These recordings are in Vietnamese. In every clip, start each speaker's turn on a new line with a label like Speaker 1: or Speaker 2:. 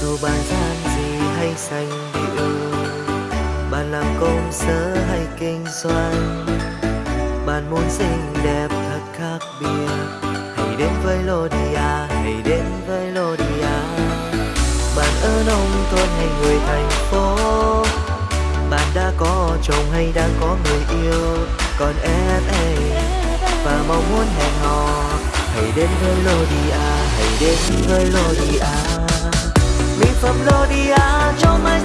Speaker 1: dù bàn gian gì hay xanh điệu, bạn làm công sở hay kinh doanh, bạn muốn xinh đẹp thật khác biệt. Hãy đến với Lodia hãy đến với Lodia bạn ở nông thôn hay người thành phố, bạn đã có chồng hay đang có người yêu. Còn em ấy và mong muốn hẹn hò, hãy đến với Lodia hãy đến với Lodia mỹ phẩm Lodia cho mai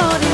Speaker 1: errori